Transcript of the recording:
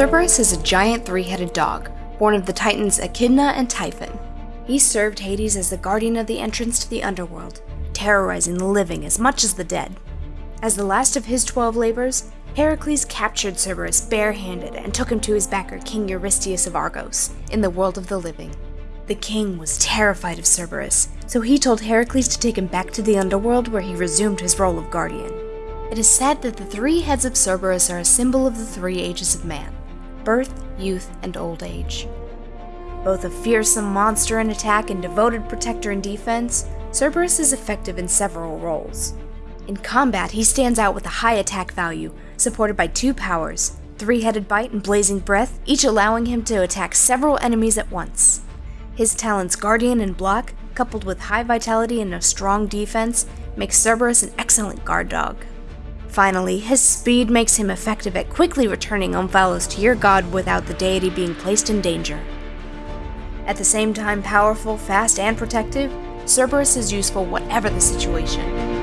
Cerberus is a giant three-headed dog, born of the titans Echidna and Typhon. He served Hades as the guardian of the entrance to the underworld, terrorizing the living as much as the dead. As the last of his twelve labors, Heracles captured Cerberus barehanded and took him to his backer King Eurystheus of Argos, in the world of the living. The king was terrified of Cerberus, so he told Heracles to take him back to the underworld where he resumed his role of guardian. It is said that the three heads of Cerberus are a symbol of the three ages of man birth, youth, and old age. Both a fearsome monster in attack and devoted protector in defense, Cerberus is effective in several roles. In combat, he stands out with a high attack value, supported by two powers three headed bite and blazing breath, each allowing him to attack several enemies at once. His talents Guardian and Block, coupled with high vitality and a strong defense, makes Cerberus an excellent guard dog. Finally, his speed makes him effective at quickly returning Omphalos to your god without the deity being placed in danger. At the same time powerful, fast, and protective, Cerberus is useful whatever the situation.